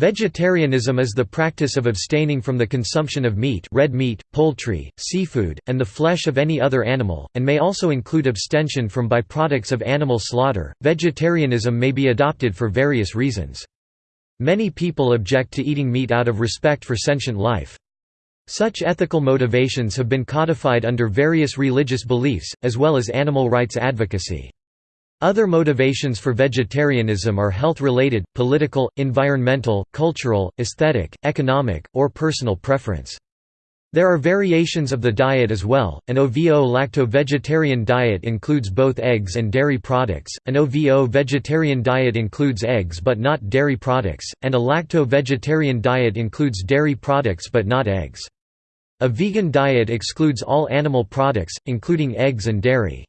Vegetarianism is the practice of abstaining from the consumption of meat red meat, poultry, seafood, and the flesh of any other animal, and may also include abstention from byproducts of animal slaughter. Vegetarianism may be adopted for various reasons. Many people object to eating meat out of respect for sentient life. Such ethical motivations have been codified under various religious beliefs, as well as animal rights advocacy. Other motivations for vegetarianism are health-related, political, environmental, cultural, aesthetic, economic, or personal preference. There are variations of the diet as well. An OVO-lacto-vegetarian diet includes both eggs and dairy products, an OVO-vegetarian diet includes eggs but not dairy products, and a lacto-vegetarian diet includes dairy products but not eggs. A vegan diet excludes all animal products, including eggs and dairy.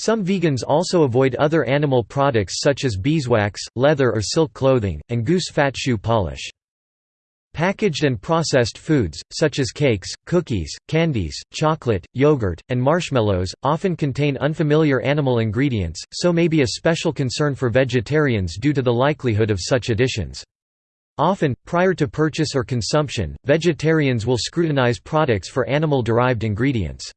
Some vegans also avoid other animal products such as beeswax, leather or silk clothing, and goose fat shoe polish. Packaged and processed foods, such as cakes, cookies, candies, chocolate, yogurt, and marshmallows, often contain unfamiliar animal ingredients, so may be a special concern for vegetarians due to the likelihood of such additions. Often, prior to purchase or consumption, vegetarians will scrutinize products for animal-derived ingredients.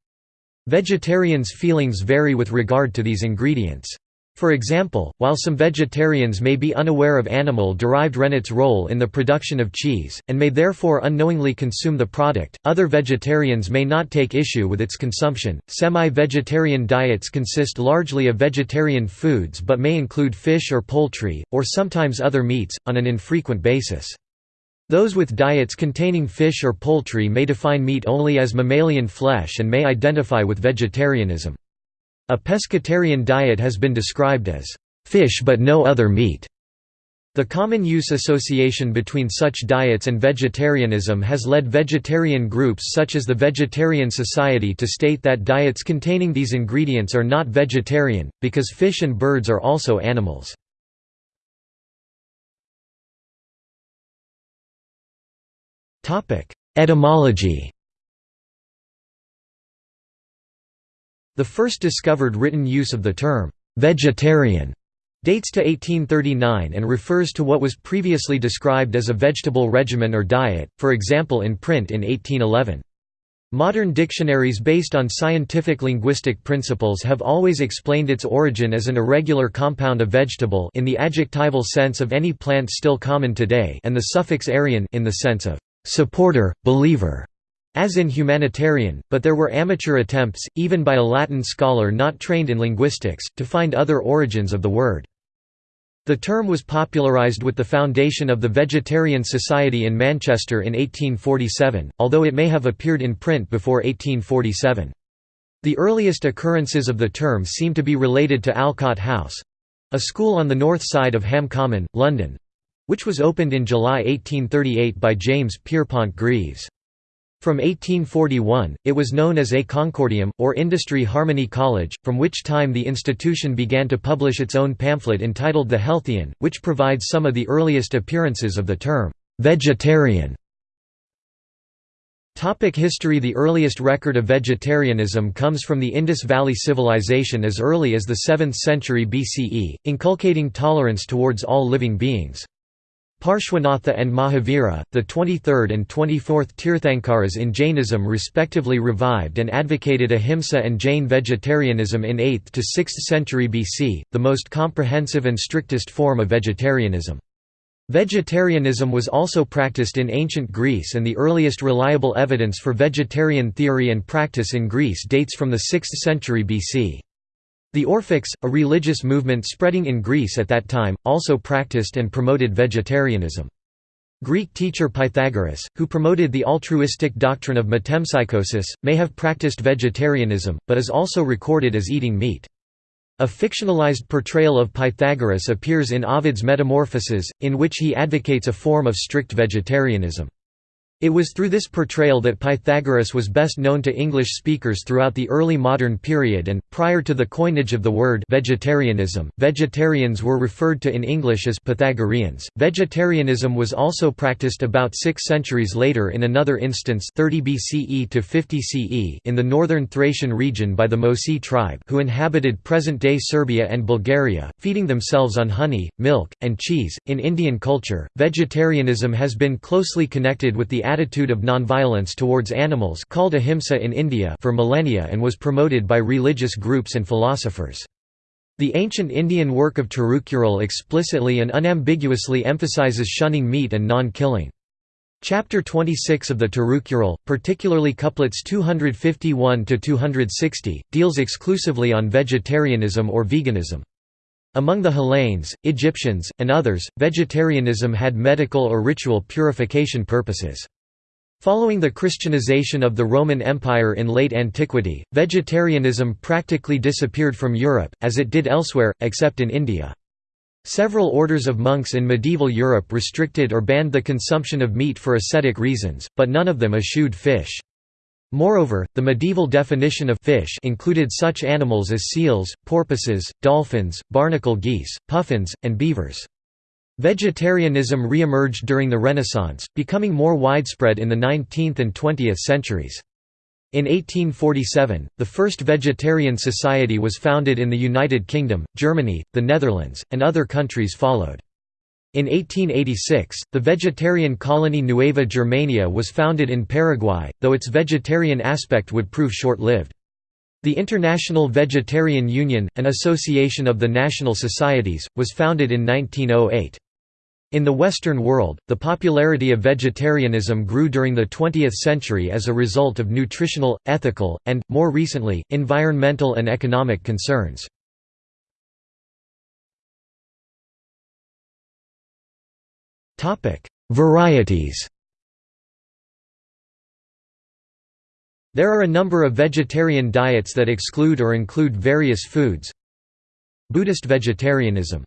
Vegetarians' feelings vary with regard to these ingredients. For example, while some vegetarians may be unaware of animal-derived rennet's role in the production of cheese, and may therefore unknowingly consume the product, other vegetarians may not take issue with its consumption. Semi-vegetarian diets consist largely of vegetarian foods but may include fish or poultry, or sometimes other meats, on an infrequent basis. Those with diets containing fish or poultry may define meat only as mammalian flesh and may identify with vegetarianism. A pescatarian diet has been described as, "...fish but no other meat." The common use association between such diets and vegetarianism has led vegetarian groups such as the Vegetarian Society to state that diets containing these ingredients are not vegetarian, because fish and birds are also animals. Etymology The first discovered written use of the term, "'vegetarian' dates to 1839 and refers to what was previously described as a vegetable regimen or diet, for example in print in 1811. Modern dictionaries based on scientific linguistic principles have always explained its origin as an irregular compound of vegetable in the adjectival sense of any plant still common today and the suffix arian in the sense of supporter, believer, as in humanitarian, but there were amateur attempts, even by a Latin scholar not trained in linguistics, to find other origins of the word. The term was popularised with the foundation of the Vegetarian Society in Manchester in 1847, although it may have appeared in print before 1847. The earliest occurrences of the term seem to be related to Alcott House—a school on the north side of Ham Common, London, which was opened in July 1838 by James Pierpont Greaves. From 1841, it was known as A Concordium, or Industry Harmony College, from which time the institution began to publish its own pamphlet entitled The Healthian, which provides some of the earliest appearances of the term, "'vegetarian' Topic history The earliest record of vegetarianism comes from the Indus Valley Civilization as early as the 7th century BCE, inculcating tolerance towards all living beings. Parshvanatha and Mahavira, the 23rd and 24th Tirthankaras in Jainism respectively revived and advocated ahimsa and Jain vegetarianism in 8th to 6th century BC, the most comprehensive and strictest form of vegetarianism. Vegetarianism was also practiced in ancient Greece and the earliest reliable evidence for vegetarian theory and practice in Greece dates from the 6th century BC. The Orphics, a religious movement spreading in Greece at that time, also practiced and promoted vegetarianism. Greek teacher Pythagoras, who promoted the altruistic doctrine of metempsychosis, may have practiced vegetarianism, but is also recorded as eating meat. A fictionalized portrayal of Pythagoras appears in Ovid's Metamorphoses, in which he advocates a form of strict vegetarianism. It was through this portrayal that Pythagoras was best known to English speakers throughout the early modern period and, prior to the coinage of the word vegetarianism, vegetarians were referred to in English as Pythagoreans. Vegetarianism was also practiced about six centuries later in another instance 30 BCE to 50 CE in the northern Thracian region by the Moesi tribe who inhabited present-day Serbia and Bulgaria, feeding themselves on honey, milk, and cheese. In Indian culture, vegetarianism has been closely connected with the attitude of nonviolence towards animals called ahimsa in India for millennia and was promoted by religious groups and philosophers. The ancient Indian work of Tirukural explicitly and unambiguously emphasizes shunning meat and non-killing. Chapter 26 of the Tirukural, particularly couplets 251–260, deals exclusively on vegetarianism or veganism. Among the Hellenes, Egyptians, and others, vegetarianism had medical or ritual purification purposes. Following the Christianization of the Roman Empire in late antiquity, vegetarianism practically disappeared from Europe, as it did elsewhere, except in India. Several orders of monks in medieval Europe restricted or banned the consumption of meat for ascetic reasons, but none of them eschewed fish. Moreover, the medieval definition of fish included such animals as seals, porpoises, dolphins, barnacle geese, puffins, and beavers. Vegetarianism re-emerged during the Renaissance, becoming more widespread in the 19th and 20th centuries. In 1847, the first vegetarian society was founded in the United Kingdom, Germany, the Netherlands, and other countries followed. In 1886, the vegetarian colony Nueva Germania was founded in Paraguay, though its vegetarian aspect would prove short-lived. The International Vegetarian Union, an association of the national societies, was founded in 1908. In the Western world, the popularity of vegetarianism grew during the 20th century as a result of nutritional, ethical, and, more recently, environmental and economic concerns. Varieties There are a number of vegetarian diets that exclude or include various foods Buddhist vegetarianism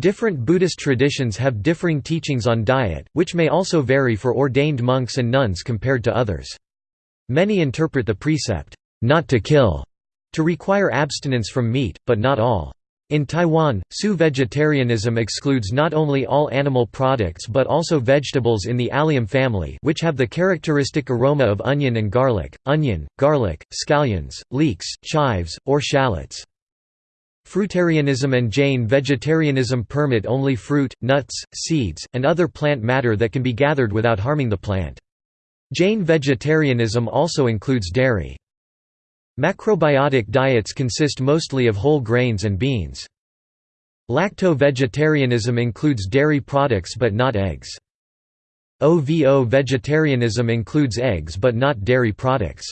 Different Buddhist traditions have differing teachings on diet, which may also vary for ordained monks and nuns compared to others. Many interpret the precept, not to kill, to require abstinence from meat, but not all. In Taiwan, Su vegetarianism excludes not only all animal products but also vegetables in the allium family which have the characteristic aroma of onion and garlic, onion, garlic, scallions, leeks, chives, or shallots. Fruitarianism and Jain vegetarianism permit only fruit, nuts, seeds, and other plant matter that can be gathered without harming the plant. Jain vegetarianism also includes dairy. Macrobiotic diets consist mostly of whole grains and beans. Lacto-vegetarianism includes dairy products but not eggs. OVO vegetarianism includes eggs but not dairy products.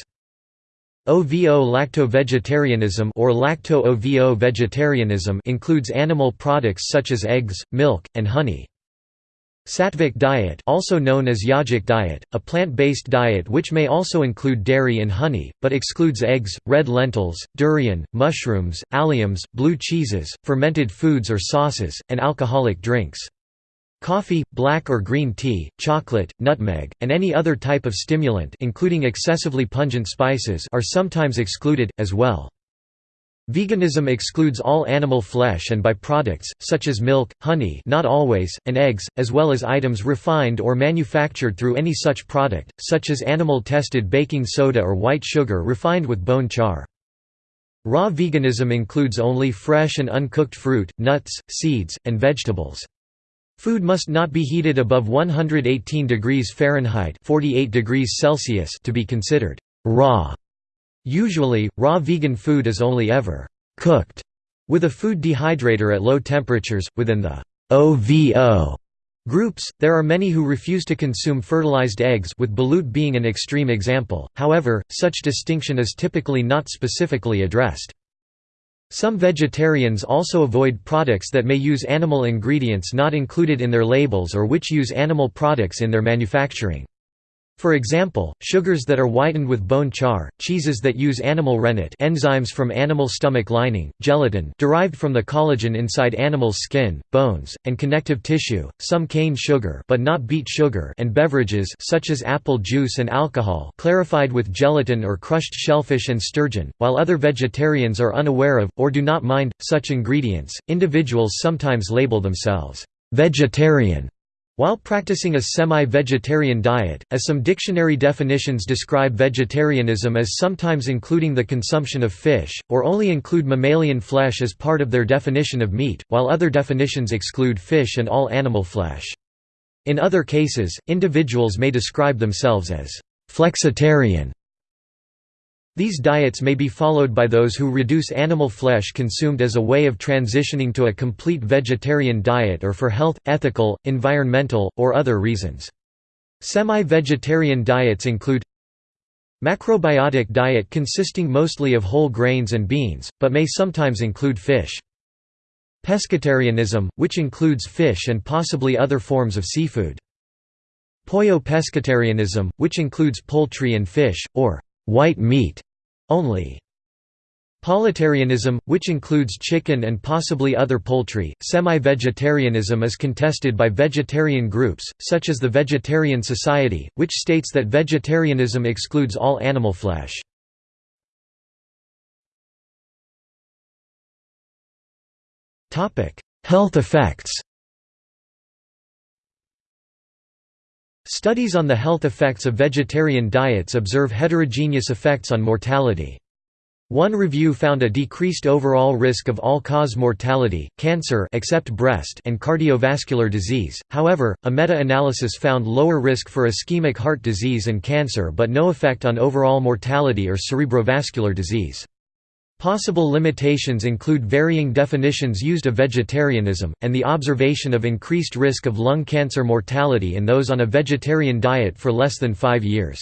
OVO lacto-vegetarianism or lacto-OVO vegetarianism includes animal products such as eggs, milk, and honey. Sattvic diet also known as yogic diet, a plant-based diet which may also include dairy and honey, but excludes eggs, red lentils, durian, mushrooms, alliums, blue cheeses, fermented foods or sauces, and alcoholic drinks. Coffee, black or green tea, chocolate, nutmeg, and any other type of stimulant including excessively pungent spices are sometimes excluded, as well. Veganism excludes all animal flesh and by-products, such as milk, honey not always, and eggs, as well as items refined or manufactured through any such product, such as animal-tested baking soda or white sugar refined with bone char. Raw veganism includes only fresh and uncooked fruit, nuts, seeds, and vegetables. Food must not be heated above 118 degrees Fahrenheit 48 degrees Celsius to be considered raw. Usually, raw vegan food is only ever cooked with a food dehydrator at low temperatures. Within the OVO groups, there are many who refuse to consume fertilized eggs with balut being an extreme example, however, such distinction is typically not specifically addressed. Some vegetarians also avoid products that may use animal ingredients not included in their labels or which use animal products in their manufacturing. For example, sugars that are whitened with bone char, cheeses that use animal rennet enzymes from animal stomach lining, gelatin derived from the collagen inside animals' skin, bones, and connective tissue, some cane sugar but not beet sugar and beverages such as apple juice and alcohol clarified with gelatin or crushed shellfish and sturgeon. While other vegetarians are unaware of, or do not mind, such ingredients, individuals sometimes label themselves vegetarian while practicing a semi-vegetarian diet, as some dictionary definitions describe vegetarianism as sometimes including the consumption of fish, or only include mammalian flesh as part of their definition of meat, while other definitions exclude fish and all animal flesh. In other cases, individuals may describe themselves as flexitarian these diets may be followed by those who reduce animal flesh consumed as a way of transitioning to a complete vegetarian diet or for health, ethical, environmental, or other reasons. Semi-vegetarian diets include Macrobiotic diet consisting mostly of whole grains and beans, but may sometimes include fish. Pescatarianism, which includes fish and possibly other forms of seafood. Pollo pescatarianism, which includes poultry and fish, or white meat only. Pollitarianism, which includes chicken and possibly other poultry. Semi vegetarianism is contested by vegetarian groups, such as the Vegetarian Society, which states that vegetarianism excludes all animal flesh. Health effects Studies on the health effects of vegetarian diets observe heterogeneous effects on mortality. One review found a decreased overall risk of all-cause mortality, cancer except breast and cardiovascular disease, however, a meta-analysis found lower risk for ischemic heart disease and cancer but no effect on overall mortality or cerebrovascular disease. Possible limitations include varying definitions used of vegetarianism, and the observation of increased risk of lung cancer mortality in those on a vegetarian diet for less than five years.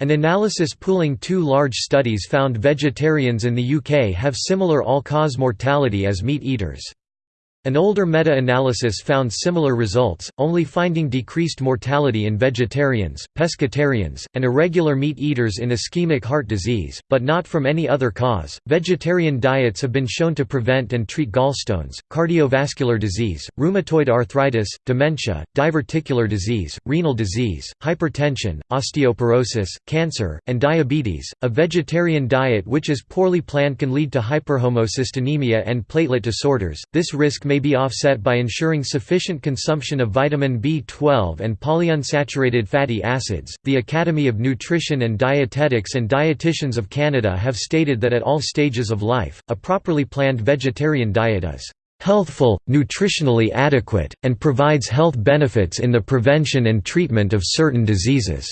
An analysis pooling two large studies found vegetarians in the UK have similar all-cause mortality as meat eaters. An older meta-analysis found similar results, only finding decreased mortality in vegetarians, pescatarians, and irregular meat eaters in ischemic heart disease, but not from any other cause. Vegetarian diets have been shown to prevent and treat gallstones, cardiovascular disease, rheumatoid arthritis, dementia, diverticular disease, renal disease, hypertension, osteoporosis, cancer, and diabetes. A vegetarian diet which is poorly planned can lead to hyperhomocystinemia and platelet disorders. This risk may be offset by ensuring sufficient consumption of vitamin B12 and polyunsaturated fatty acids. The Academy of Nutrition and Dietetics and Dietitians of Canada have stated that at all stages of life, a properly planned vegetarian diet is healthful, nutritionally adequate, and provides health benefits in the prevention and treatment of certain diseases.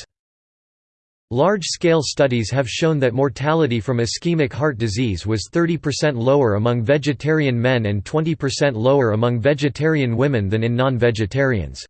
Large-scale studies have shown that mortality from ischemic heart disease was 30% lower among vegetarian men and 20% lower among vegetarian women than in non-vegetarians.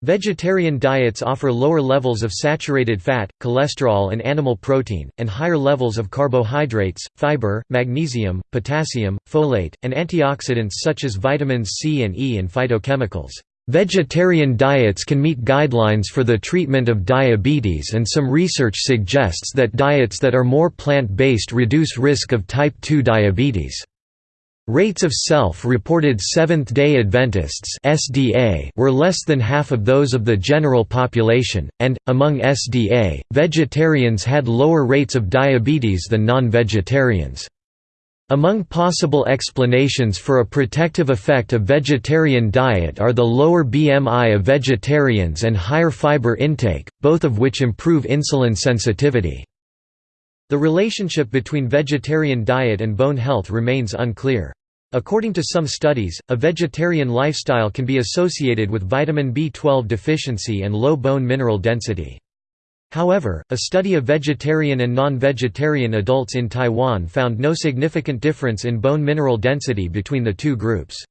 Vegetarian diets offer lower levels of saturated fat, cholesterol and animal protein, and higher levels of carbohydrates, fiber, magnesium, potassium, folate, and antioxidants such as vitamins C and E and phytochemicals. Vegetarian diets can meet guidelines for the treatment of diabetes and some research suggests that diets that are more plant-based reduce risk of type 2 diabetes. Rates of self-reported Seventh-day Adventists (SDA) were less than half of those of the general population, and among SDA, vegetarians had lower rates of diabetes than non-vegetarians. Among possible explanations for a protective effect of vegetarian diet are the lower BMI of vegetarians and higher fiber intake, both of which improve insulin sensitivity. The relationship between vegetarian diet and bone health remains unclear. According to some studies, a vegetarian lifestyle can be associated with vitamin B12 deficiency and low bone mineral density. However, a study of vegetarian and non-vegetarian adults in Taiwan found no significant difference in bone mineral density between the two groups.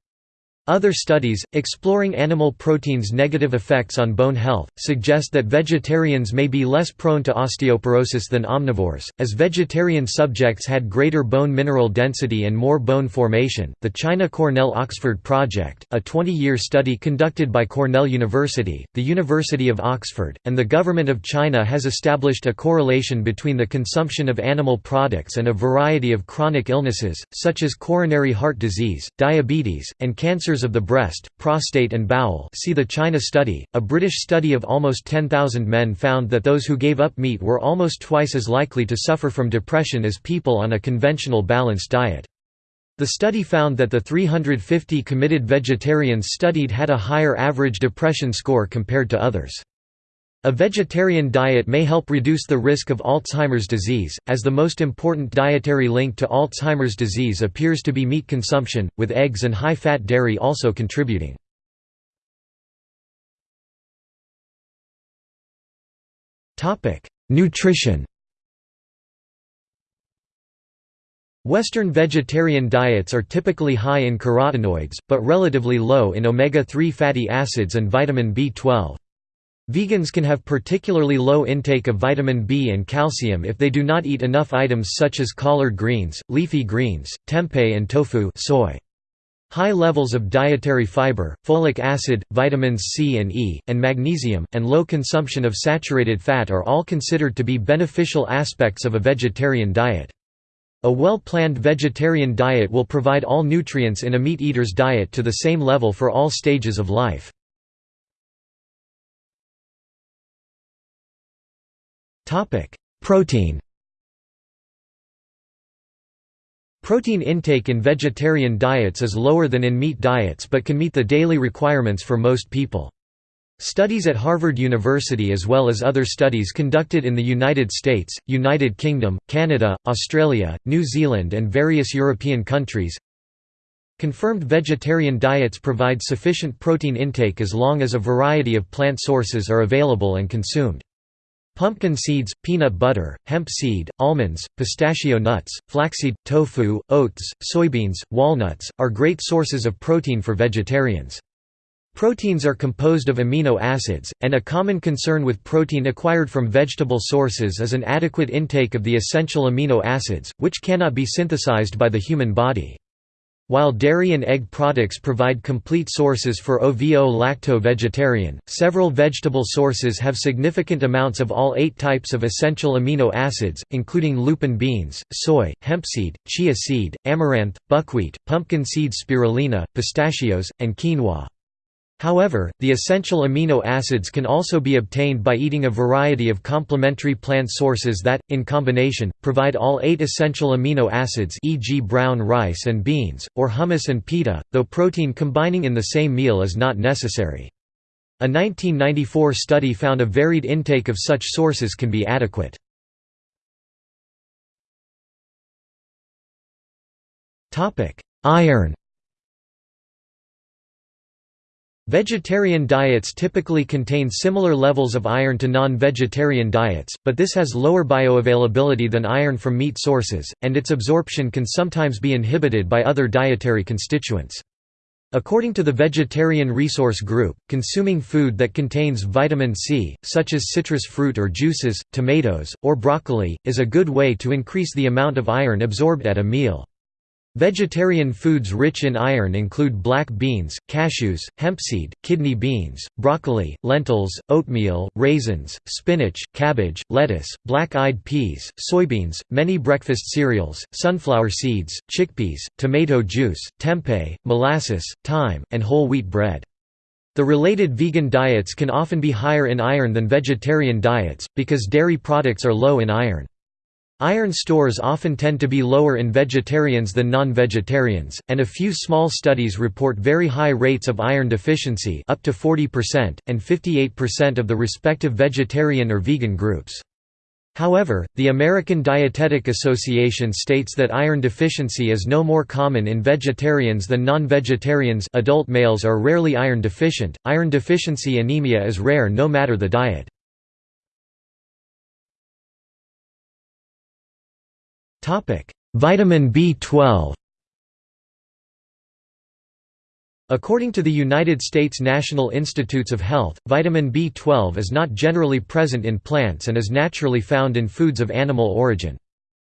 Other studies, exploring animal proteins' negative effects on bone health, suggest that vegetarians may be less prone to osteoporosis than omnivores, as vegetarian subjects had greater bone mineral density and more bone formation. The China Cornell Oxford Project, a 20 year study conducted by Cornell University, the University of Oxford, and the Government of China has established a correlation between the consumption of animal products and a variety of chronic illnesses, such as coronary heart disease, diabetes, and cancers of the breast, prostate and bowel see the China study. A British study of almost 10,000 men found that those who gave up meat were almost twice as likely to suffer from depression as people on a conventional balanced diet. The study found that the 350 committed vegetarians studied had a higher average depression score compared to others. A vegetarian diet may help reduce the risk of Alzheimer's disease, as the most important dietary link to Alzheimer's disease appears to be meat consumption, with eggs and high-fat dairy also contributing. Nutrition Western vegetarian diets are typically high in carotenoids, but relatively low in omega-3 fatty acids and vitamin B12. Vegans can have particularly low intake of vitamin B and calcium if they do not eat enough items such as collard greens, leafy greens, tempeh and tofu soy. High levels of dietary fiber, folic acid, vitamins C and E, and magnesium, and low consumption of saturated fat are all considered to be beneficial aspects of a vegetarian diet. A well-planned vegetarian diet will provide all nutrients in a meat-eater's diet to the same level for all stages of life. Protein Protein intake in vegetarian diets is lower than in meat diets but can meet the daily requirements for most people. Studies at Harvard University as well as other studies conducted in the United States, United Kingdom, Canada, Australia, New Zealand and various European countries confirmed vegetarian diets provide sufficient protein intake as long as a variety of plant sources are available and consumed. Pumpkin seeds, peanut butter, hemp seed, almonds, pistachio nuts, flaxseed, tofu, oats, soybeans, walnuts, are great sources of protein for vegetarians. Proteins are composed of amino acids, and a common concern with protein acquired from vegetable sources is an adequate intake of the essential amino acids, which cannot be synthesized by the human body. While dairy and egg products provide complete sources for ovo-lacto-vegetarian, several vegetable sources have significant amounts of all eight types of essential amino acids, including lupin beans, soy, hempseed, chia seed, amaranth, buckwheat, pumpkin seed spirulina, pistachios, and quinoa. However, the essential amino acids can also be obtained by eating a variety of complementary plant sources that, in combination, provide all eight essential amino acids e.g. brown rice and beans, or hummus and pita, though protein combining in the same meal is not necessary. A 1994 study found a varied intake of such sources can be adequate. Iron Vegetarian diets typically contain similar levels of iron to non-vegetarian diets, but this has lower bioavailability than iron from meat sources, and its absorption can sometimes be inhibited by other dietary constituents. According to the Vegetarian Resource Group, consuming food that contains vitamin C, such as citrus fruit or juices, tomatoes, or broccoli, is a good way to increase the amount of iron absorbed at a meal. Vegetarian foods rich in iron include black beans, cashews, hempseed, kidney beans, broccoli, lentils, oatmeal, raisins, spinach, cabbage, lettuce, black-eyed peas, soybeans, many breakfast cereals, sunflower seeds, chickpeas, tomato juice, tempeh, molasses, thyme, and whole wheat bread. The related vegan diets can often be higher in iron than vegetarian diets, because dairy products are low in iron. Iron stores often tend to be lower in vegetarians than non-vegetarians, and a few small studies report very high rates of iron deficiency up to 40%, and 58% of the respective vegetarian or vegan groups. However, the American Dietetic Association states that iron deficiency is no more common in vegetarians than non-vegetarians adult males are rarely iron deficient, iron deficiency anemia is rare no matter the diet. Topic: Vitamin B12. According to the United States National Institutes of Health, vitamin B12 is not generally present in plants and is naturally found in foods of animal origin.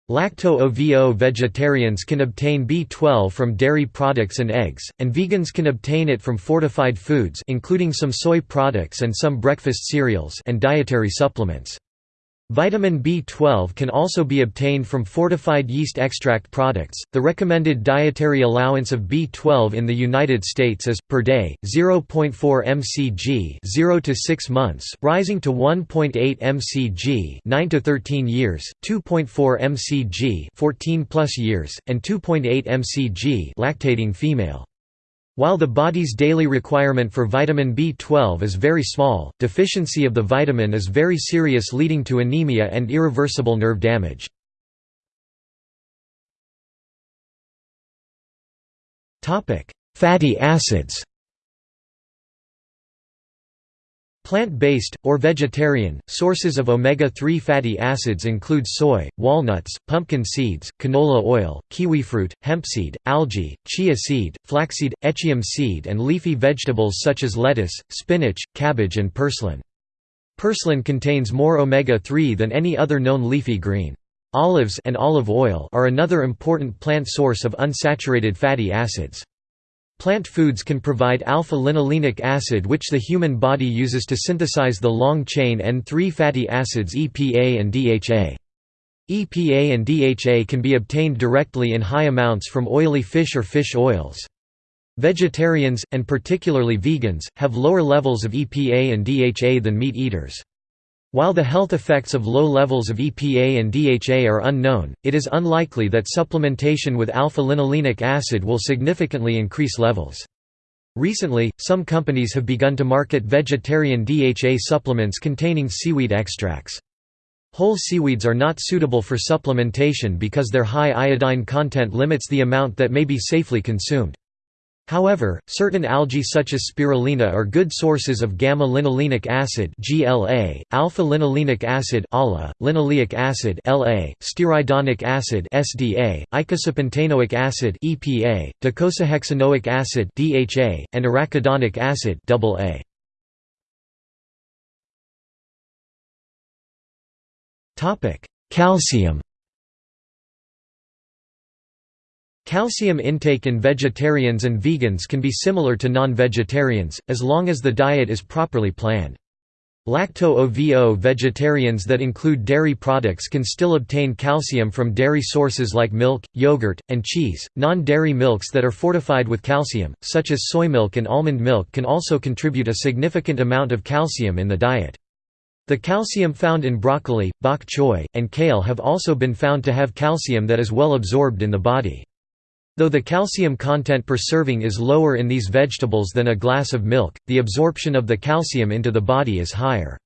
Lacto-OVO vegetarians can obtain B12 from dairy products and eggs, and vegans can obtain it from fortified foods including some soy products and some breakfast cereals and dietary supplements. Vitamin B12 can also be obtained from fortified yeast extract products. The recommended dietary allowance of B12 in the United States is per day 0.4 mcg, 0 to 6 months, rising to 1.8 mcg, 9 to 13 years, 2.4 mcg, 14 plus years, and 2.8 mcg, lactating female. While the body's daily requirement for vitamin B12 is very small, deficiency of the vitamin is very serious leading to anemia and irreversible nerve damage. Fatty acids Plant-based, or vegetarian, sources of omega-3 fatty acids include soy, walnuts, pumpkin seeds, canola oil, kiwifruit, hempseed, algae, chia seed, flaxseed, echium seed and leafy vegetables such as lettuce, spinach, cabbage and purslane. Purslane contains more omega-3 than any other known leafy green. Olives and olive oil are another important plant source of unsaturated fatty acids. Plant foods can provide alpha-linolenic acid which the human body uses to synthesize the long-chain N3 fatty acids EPA and DHA. EPA and DHA can be obtained directly in high amounts from oily fish or fish oils. Vegetarians, and particularly vegans, have lower levels of EPA and DHA than meat eaters. While the health effects of low levels of EPA and DHA are unknown, it is unlikely that supplementation with alpha-linolenic acid will significantly increase levels. Recently, some companies have begun to market vegetarian DHA supplements containing seaweed extracts. Whole seaweeds are not suitable for supplementation because their high iodine content limits the amount that may be safely consumed. However, certain algae such as spirulina are good sources of gamma-linolenic acid (GLA), alpha-linolenic acid (ALA), linoleic acid (LA), stearidonic acid (SDA), icosapentaenoic acid (EPA), docosahexaenoic acid (DHA), and arachidonic acid (AA). Topic: Calcium Calcium intake in vegetarians and vegans can be similar to non-vegetarians, as long as the diet is properly planned. Lacto-OVO vegetarians that include dairy products can still obtain calcium from dairy sources like milk, yogurt, and cheese. Non-dairy milks that are fortified with calcium, such as soy milk and almond milk can also contribute a significant amount of calcium in the diet. The calcium found in broccoli, bok choy, and kale have also been found to have calcium that is well absorbed in the body. Though the calcium content per serving is lower in these vegetables than a glass of milk, the absorption of the calcium into the body is higher.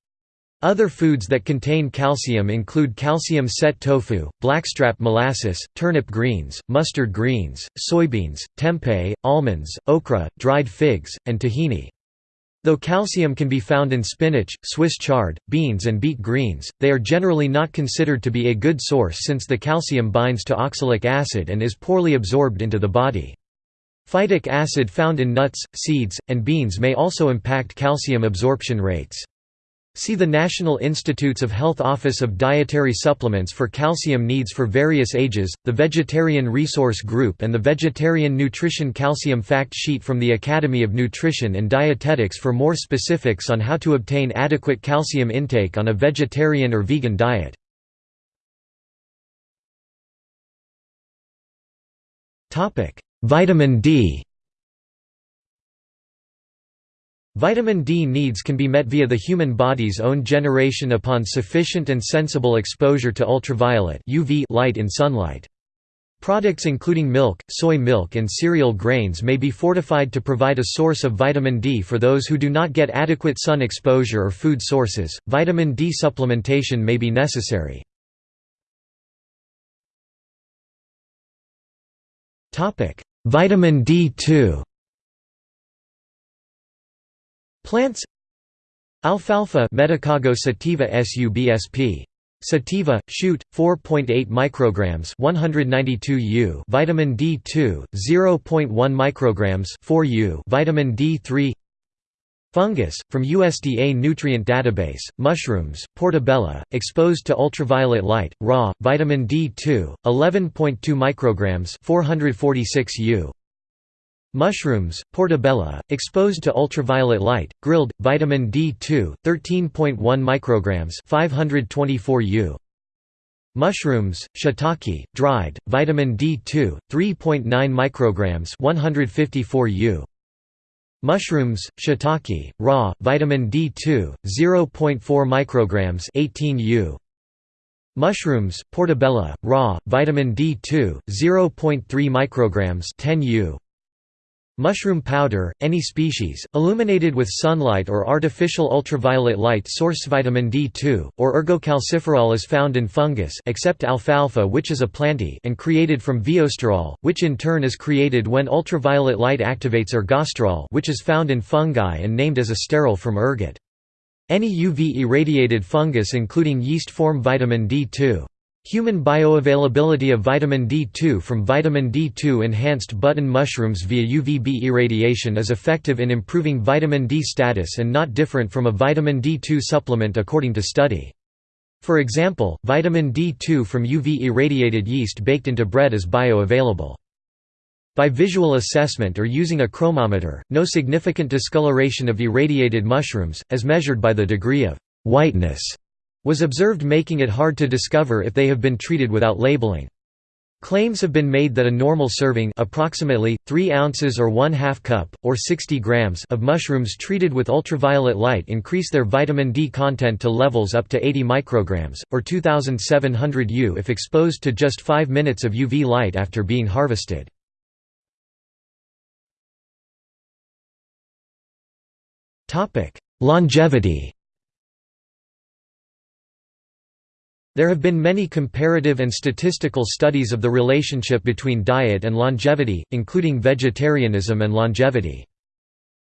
Other foods that contain calcium include calcium set tofu, blackstrap molasses, turnip greens, mustard greens, soybeans, tempeh, almonds, okra, dried figs, and tahini. Though calcium can be found in spinach, Swiss chard, beans and beet greens, they are generally not considered to be a good source since the calcium binds to oxalic acid and is poorly absorbed into the body. Phytic acid found in nuts, seeds, and beans may also impact calcium absorption rates. See the National Institutes of Health Office of Dietary Supplements for calcium needs for various ages, the Vegetarian Resource Group and the Vegetarian Nutrition Calcium Fact Sheet from the Academy of Nutrition and Dietetics for more specifics on how to obtain adequate calcium intake on a vegetarian or vegan diet. Vitamin D Vitamin D needs can be met via the human body's own generation upon sufficient and sensible exposure to ultraviolet UV light in sunlight. Products including milk, soy milk and cereal grains may be fortified to provide a source of vitamin D for those who do not get adequate sun exposure or food sources. Vitamin D supplementation may be necessary. Topic: Vitamin D2 Plants Alfalfa Medicago sativa subsp. Sativa, shoot, 4.8 micrograms 192 U vitamin D2, 0.1 micrograms 4 U vitamin D3 Fungus, from USDA Nutrient Database, mushrooms, portabella, exposed to ultraviolet light, raw, vitamin D2, 11.2 micrograms 446 U. Mushrooms, portabella, exposed to ultraviolet light, grilled, vitamin D2, 13.1 micrograms 524 U. Mushrooms, shiitake, dried, vitamin D2, 3.9 micrograms 154 U. Mushrooms, shiitake, raw, vitamin D2, 0.4 micrograms 18 U. Mushrooms, portabella, raw, vitamin D2, 0.3 micrograms 10 U. Mushroom powder, any species, illuminated with sunlight or artificial ultraviolet light source vitamin D2, or ergocalciferol is found in fungus except alfalfa which is a plantae and created from viosterol, which in turn is created when ultraviolet light activates ergosterol which is found in fungi and named as a sterol from ergot. Any UV-irradiated fungus including yeast form vitamin D2. Human bioavailability of vitamin D2 from vitamin D2 enhanced button mushrooms via UVB irradiation is effective in improving vitamin D status and not different from a vitamin D2 supplement according to study. For example, vitamin D2 from UV irradiated yeast baked into bread is bioavailable. By visual assessment or using a chromometer, no significant discoloration of irradiated mushrooms, as measured by the degree of whiteness was observed making it hard to discover if they have been treated without labeling. Claims have been made that a normal serving approximately 3 ounces or 1 half cup, or 60 grams of mushrooms treated with ultraviolet light increase their vitamin D content to levels up to 80 micrograms, or 2700 U if exposed to just 5 minutes of UV light after being harvested. Longevity There have been many comparative and statistical studies of the relationship between diet and longevity, including vegetarianism and longevity.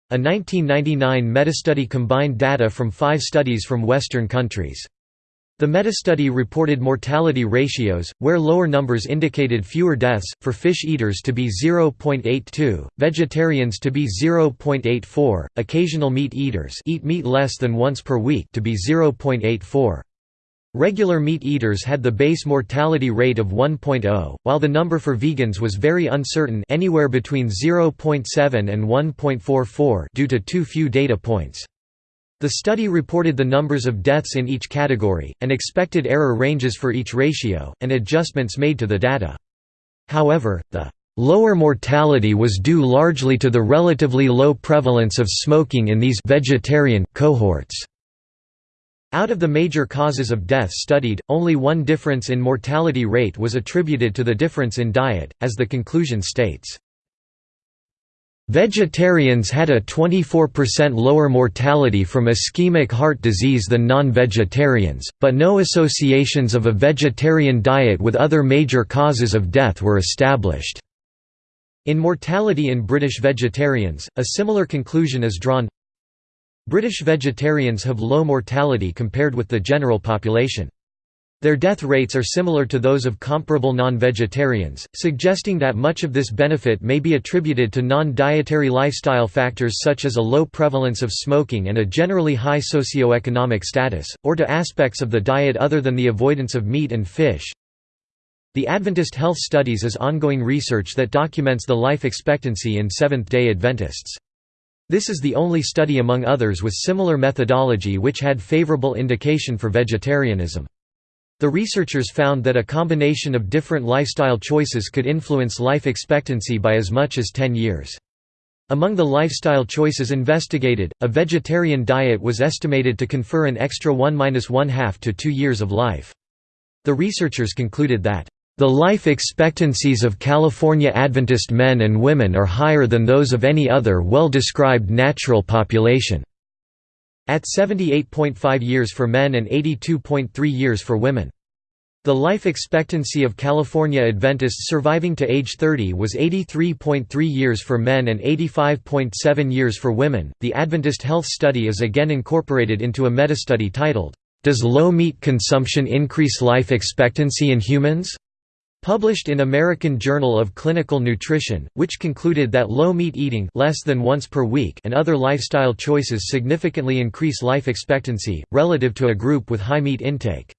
A 1999 metastudy combined data from five studies from Western countries. The metastudy reported mortality ratios, where lower numbers indicated fewer deaths, for fish eaters to be 0.82, vegetarians to be 0.84, occasional meat eaters eat meat less than once per week to be 0.84. Regular meat eaters had the base mortality rate of 1.0, while the number for vegans was very uncertain anywhere between 0.7 and 1.44 due to too few data points. The study reported the numbers of deaths in each category, and expected error ranges for each ratio, and adjustments made to the data. However, the lower mortality was due largely to the relatively low prevalence of smoking in these vegetarian cohorts. Out of the major causes of death studied, only one difference in mortality rate was attributed to the difference in diet, as the conclusion states. Vegetarians had a 24% lower mortality from ischemic heart disease than non-vegetarians, but no associations of a vegetarian diet with other major causes of death were established. In mortality in British vegetarians, a similar conclusion is drawn British vegetarians have low mortality compared with the general population. Their death rates are similar to those of comparable non-vegetarians, suggesting that much of this benefit may be attributed to non-dietary lifestyle factors such as a low prevalence of smoking and a generally high socioeconomic status, or to aspects of the diet other than the avoidance of meat and fish. The Adventist Health Studies is ongoing research that documents the life expectancy in Seventh-day Adventists. This is the only study among others with similar methodology which had favorable indication for vegetarianism. The researchers found that a combination of different lifestyle choices could influence life expectancy by as much as 10 years. Among the lifestyle choices investigated, a vegetarian diet was estimated to confer an extra 1–1 half to 2 years of life. The researchers concluded that the life expectancies of California Adventist men and women are higher than those of any other well-described natural population. At 78.5 years for men and 82.3 years for women. The life expectancy of California Adventists surviving to age 30 was 83.3 years for men and 85.7 years for women. The Adventist Health Study is again incorporated into a metastudy titled, Does Low Meat Consumption Increase Life Expectancy in Humans? Published in American Journal of Clinical Nutrition, which concluded that low meat eating less than once per week and other lifestyle choices significantly increase life expectancy, relative to a group with high meat intake.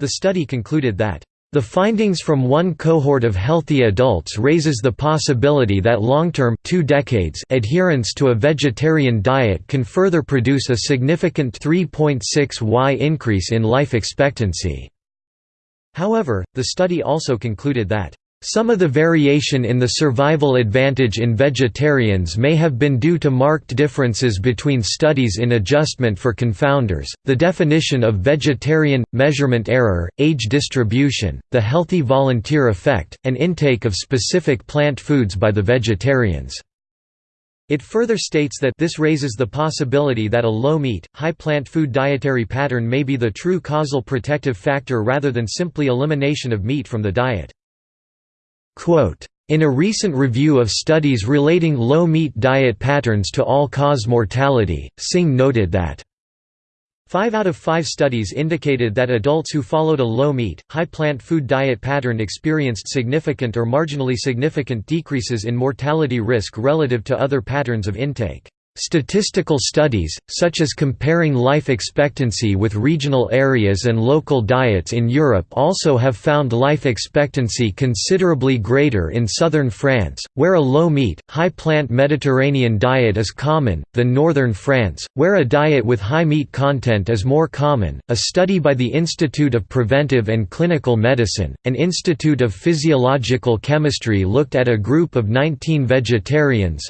The study concluded that the findings from one cohort of healthy adults raises the possibility that long-term two decades adherence to a vegetarian diet can further produce a significant 3.6 y increase in life expectancy. However, the study also concluded that some of the variation in the survival advantage in vegetarians may have been due to marked differences between studies in adjustment for confounders, the definition of vegetarian, measurement error, age distribution, the healthy volunteer effect, and intake of specific plant foods by the vegetarians. It further states that this raises the possibility that a low-meat, high-plant food dietary pattern may be the true causal protective factor rather than simply elimination of meat from the diet. In a recent review of studies relating low-meat diet patterns to all-cause mortality, Singh noted that Five out of five studies indicated that adults who followed a low-meat, high-plant food diet pattern experienced significant or marginally significant decreases in mortality risk relative to other patterns of intake. Statistical studies, such as comparing life expectancy with regional areas and local diets in Europe also have found life expectancy considerably greater in southern France, where a low-meat, high-plant Mediterranean diet is common, than northern France, where a diet with high meat content is more common. A study by the Institute of Preventive and Clinical Medicine, and Institute of Physiological Chemistry looked at a group of 19 vegetarians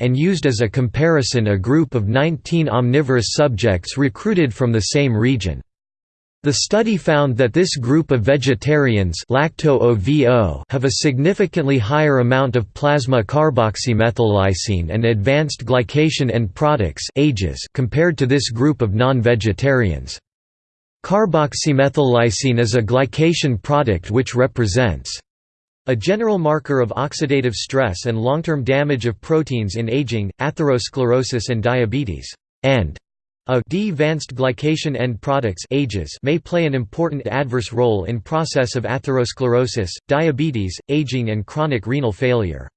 and used used as a comparison a group of 19 omnivorous subjects recruited from the same region. The study found that this group of vegetarians have a significantly higher amount of plasma carboxymethyllysine and advanced glycation end products compared to this group of non-vegetarians. Carboxymethyllysine is a glycation product which represents a general marker of oxidative stress and long-term damage of proteins in aging, atherosclerosis and diabetes, and a advanced glycation end products AGEs may play an important adverse role in process of atherosclerosis, diabetes, aging and chronic renal failure.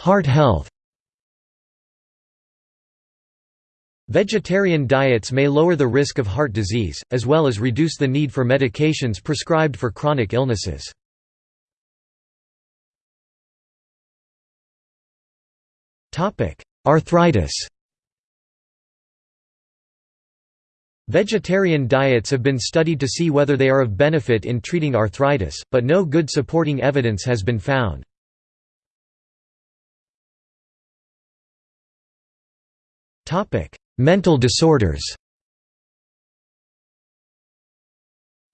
Heart health Vegetarian diets may lower the risk of heart disease, as well as reduce the need for medications prescribed for chronic illnesses. Arthritis Vegetarian diets have been studied to see whether they are of benefit in treating arthritis, but no good supporting evidence has been found. Mental disorders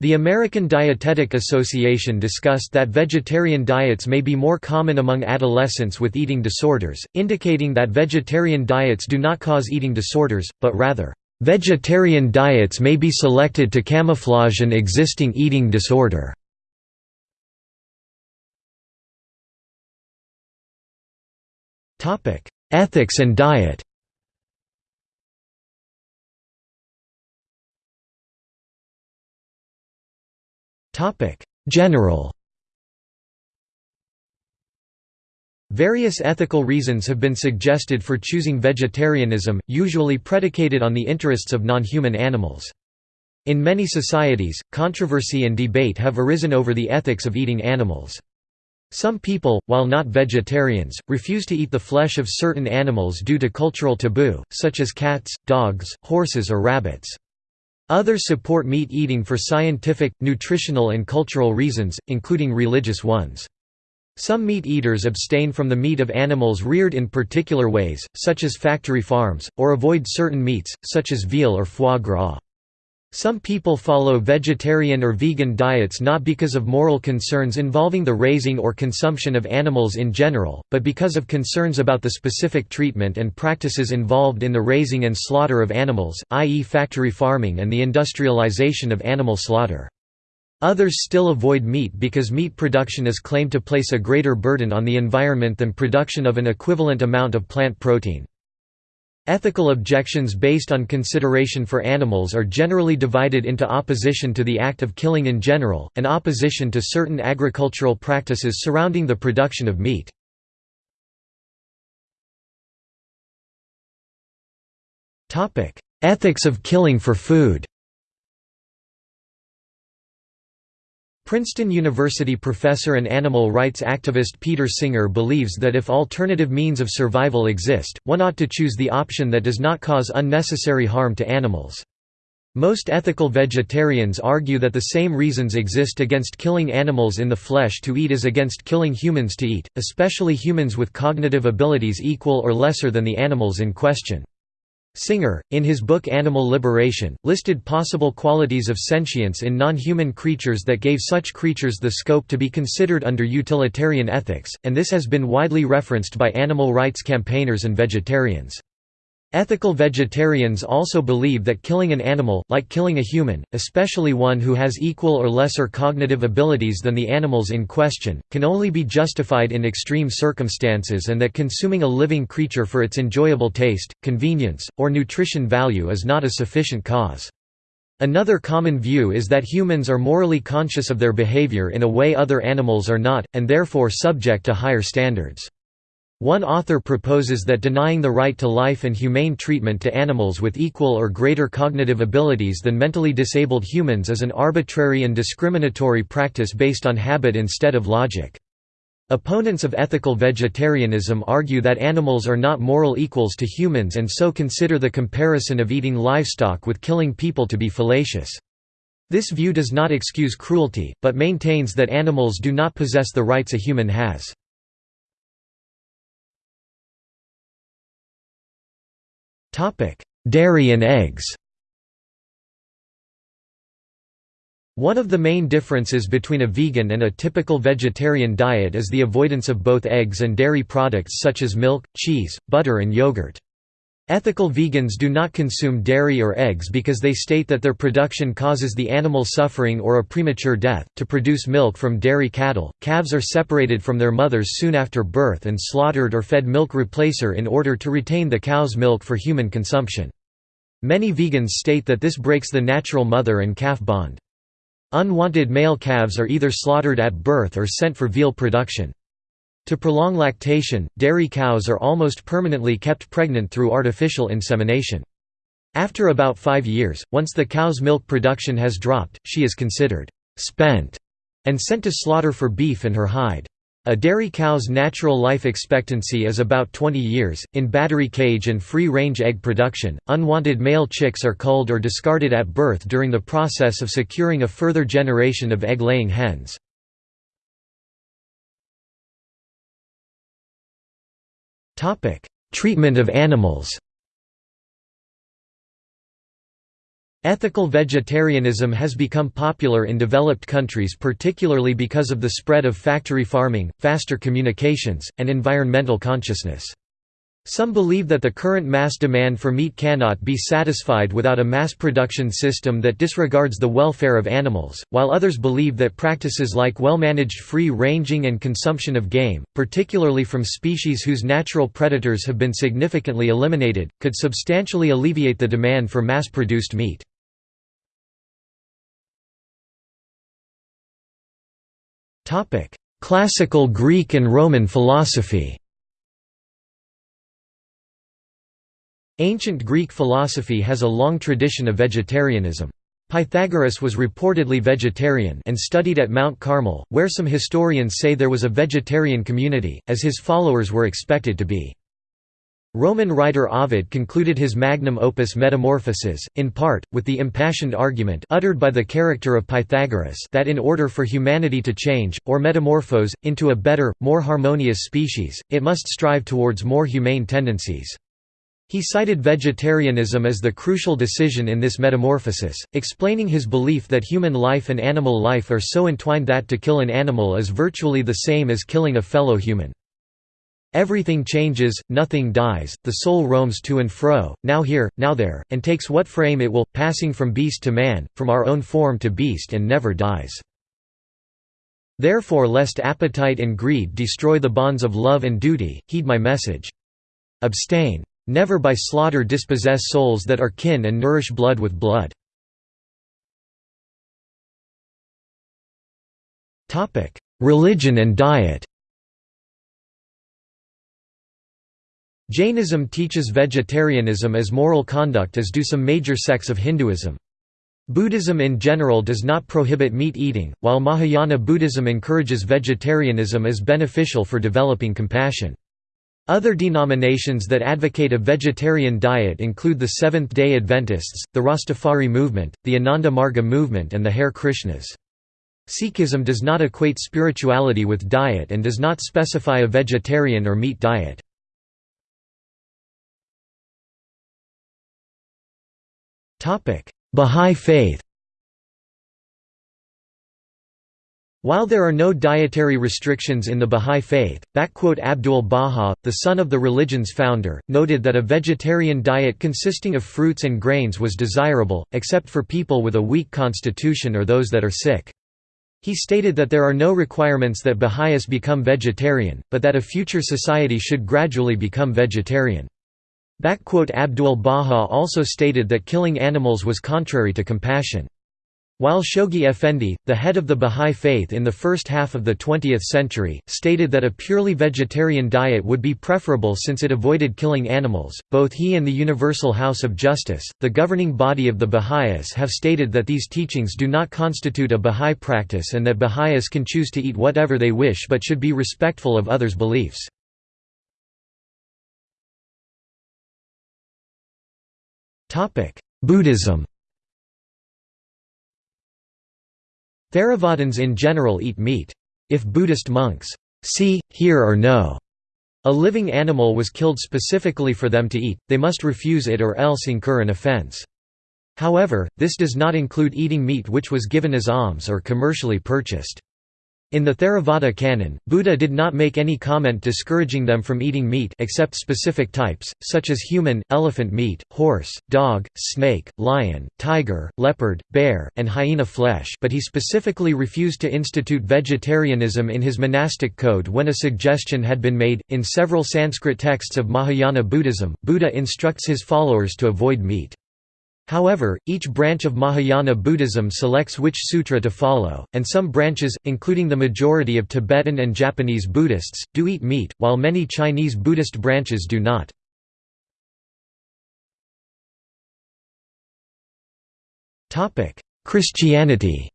The American Dietetic Association discussed that vegetarian diets may be more common among adolescents with eating disorders, indicating that vegetarian diets do not cause eating disorders, but rather, "...vegetarian diets may be selected to camouflage an existing eating disorder." Ethics and diet General Various ethical reasons have been suggested for choosing vegetarianism, usually predicated on the interests of non-human animals. In many societies, controversy and debate have arisen over the ethics of eating animals. Some people, while not vegetarians, refuse to eat the flesh of certain animals due to cultural taboo, such as cats, dogs, horses or rabbits. Others support meat eating for scientific, nutritional and cultural reasons, including religious ones. Some meat eaters abstain from the meat of animals reared in particular ways, such as factory farms, or avoid certain meats, such as veal or foie gras. Some people follow vegetarian or vegan diets not because of moral concerns involving the raising or consumption of animals in general, but because of concerns about the specific treatment and practices involved in the raising and slaughter of animals, i.e. factory farming and the industrialization of animal slaughter. Others still avoid meat because meat production is claimed to place a greater burden on the environment than production of an equivalent amount of plant protein. Ethical objections based on consideration for animals are generally divided into opposition to the act of killing in general, and opposition to certain agricultural practices surrounding the production of meat. Ethics of killing for food Princeton University professor and animal rights activist Peter Singer believes that if alternative means of survival exist, one ought to choose the option that does not cause unnecessary harm to animals. Most ethical vegetarians argue that the same reasons exist against killing animals in the flesh to eat as against killing humans to eat, especially humans with cognitive abilities equal or lesser than the animals in question. Singer, in his book Animal Liberation, listed possible qualities of sentience in non-human creatures that gave such creatures the scope to be considered under utilitarian ethics, and this has been widely referenced by animal rights campaigners and vegetarians. Ethical vegetarians also believe that killing an animal, like killing a human, especially one who has equal or lesser cognitive abilities than the animals in question, can only be justified in extreme circumstances and that consuming a living creature for its enjoyable taste, convenience, or nutrition value is not a sufficient cause. Another common view is that humans are morally conscious of their behavior in a way other animals are not, and therefore subject to higher standards. One author proposes that denying the right to life and humane treatment to animals with equal or greater cognitive abilities than mentally disabled humans is an arbitrary and discriminatory practice based on habit instead of logic. Opponents of ethical vegetarianism argue that animals are not moral equals to humans and so consider the comparison of eating livestock with killing people to be fallacious. This view does not excuse cruelty, but maintains that animals do not possess the rights a human has. Dairy and eggs One of the main differences between a vegan and a typical vegetarian diet is the avoidance of both eggs and dairy products such as milk, cheese, butter and yogurt. Ethical vegans do not consume dairy or eggs because they state that their production causes the animal suffering or a premature death. To produce milk from dairy cattle, calves are separated from their mothers soon after birth and slaughtered or fed milk replacer in order to retain the cow's milk for human consumption. Many vegans state that this breaks the natural mother and calf bond. Unwanted male calves are either slaughtered at birth or sent for veal production. To prolong lactation, dairy cows are almost permanently kept pregnant through artificial insemination. After about five years, once the cow's milk production has dropped, she is considered «spent» and sent to slaughter for beef and her hide. A dairy cow's natural life expectancy is about 20 years. In battery cage and free range egg production, unwanted male chicks are culled or discarded at birth during the process of securing a further generation of egg laying hens. Topic: Treatment of animals. Ethical vegetarianism has become popular in developed countries particularly because of the spread of factory farming, faster communications, and environmental consciousness. Some believe that the current mass demand for meat cannot be satisfied without a mass production system that disregards the welfare of animals, while others believe that practices like well-managed free-ranging and consumption of game, particularly from species whose natural predators have been significantly eliminated, could substantially alleviate the demand for mass-produced meat. Classical Greek and Roman philosophy Ancient Greek philosophy has a long tradition of vegetarianism. Pythagoras was reportedly vegetarian and studied at Mount Carmel, where some historians say there was a vegetarian community, as his followers were expected to be. Roman writer Ovid concluded his magnum opus Metamorphoses, in part, with the impassioned argument uttered by the character of Pythagoras that in order for humanity to change, or metamorphose, into a better, more harmonious species, it must strive towards more humane tendencies. He cited vegetarianism as the crucial decision in this metamorphosis, explaining his belief that human life and animal life are so entwined that to kill an animal is virtually the same as killing a fellow human. Everything changes, nothing dies, the soul roams to and fro, now here, now there, and takes what frame it will, passing from beast to man, from our own form to beast and never dies. Therefore lest appetite and greed destroy the bonds of love and duty, heed my message. Abstain. Never by slaughter dispossess souls that are kin and nourish blood with blood. Religion and diet Jainism teaches vegetarianism as moral conduct as do some major sects of Hinduism. Buddhism in general does not prohibit meat eating, while Mahayana Buddhism encourages vegetarianism as beneficial for developing compassion. Other denominations that advocate a vegetarian diet include the Seventh-day Adventists, the Rastafari movement, the Ananda Marga movement and the Hare Krishnas. Sikhism does not equate spirituality with diet and does not specify a vegetarian or meat diet. Bahá'í Faith While there are no dietary restrictions in the Bahá'í Faith, Abdul Baha, the son of the religion's founder, noted that a vegetarian diet consisting of fruits and grains was desirable, except for people with a weak constitution or those that are sick. He stated that there are no requirements that Baha'is become vegetarian, but that a future society should gradually become vegetarian. Abdul Baha also stated that killing animals was contrary to compassion. While Shoghi Effendi, the head of the Bahá'í Faith in the first half of the 20th century, stated that a purely vegetarian diet would be preferable since it avoided killing animals, both he and the Universal House of Justice, the governing body of the Baha'is have stated that these teachings do not constitute a Bahá'í practice and that Baha'is can choose to eat whatever they wish but should be respectful of others' beliefs. Buddhism Theravadins in general eat meat. If Buddhist monks see, hear or know a living animal was killed specifically for them to eat, they must refuse it or else incur an offense. However, this does not include eating meat which was given as alms or commercially purchased. In the Theravada canon, Buddha did not make any comment discouraging them from eating meat except specific types, such as human, elephant meat, horse, dog, snake, lion, tiger, leopard, bear, and hyena flesh but he specifically refused to institute vegetarianism in his monastic code when a suggestion had been made. In several Sanskrit texts of Mahayana Buddhism, Buddha instructs his followers to avoid meat. However, each branch of Mahayana Buddhism selects which sutra to follow, and some branches, including the majority of Tibetan and Japanese Buddhists, do eat meat, while many Chinese Buddhist branches do not. Christianity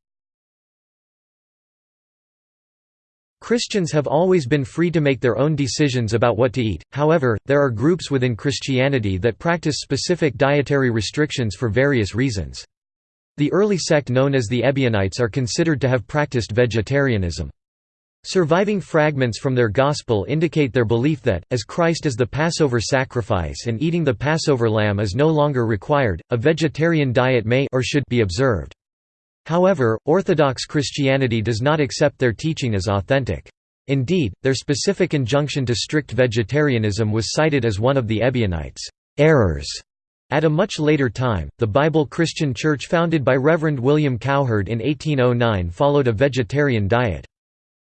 Christians have always been free to make their own decisions about what to eat, however, there are groups within Christianity that practice specific dietary restrictions for various reasons. The early sect known as the Ebionites are considered to have practiced vegetarianism. Surviving fragments from their gospel indicate their belief that, as Christ is the Passover sacrifice and eating the Passover lamb is no longer required, a vegetarian diet may or should be observed. However, Orthodox Christianity does not accept their teaching as authentic. Indeed, their specific injunction to strict vegetarianism was cited as one of the Ebionites' errors. At a much later time, the Bible Christian Church founded by Reverend William Cowherd in 1809 followed a vegetarian diet.